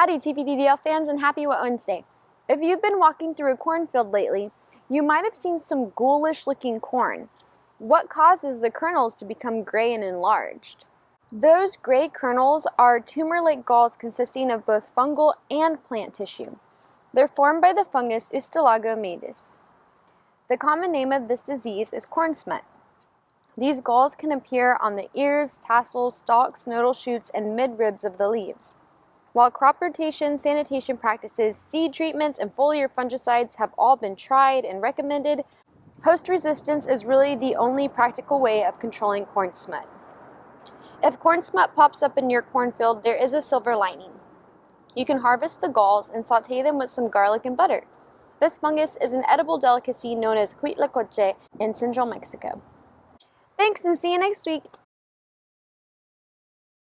Howdy TPDDL fans and happy Wet Wednesday. If you've been walking through a cornfield lately, you might have seen some ghoulish looking corn. What causes the kernels to become gray and enlarged? Those gray kernels are tumor-like galls consisting of both fungal and plant tissue. They're formed by the fungus Ustilago maydis. The common name of this disease is corn smut. These galls can appear on the ears, tassels, stalks, nodal shoots, and midribs of the leaves. While crop rotation, sanitation practices, seed treatments, and foliar fungicides have all been tried and recommended, host resistance is really the only practical way of controlling corn smut. If corn smut pops up in your cornfield, there is a silver lining. You can harvest the galls and saute them with some garlic and butter. This fungus is an edible delicacy known as huitlacoche in central Mexico. Thanks and see you next week!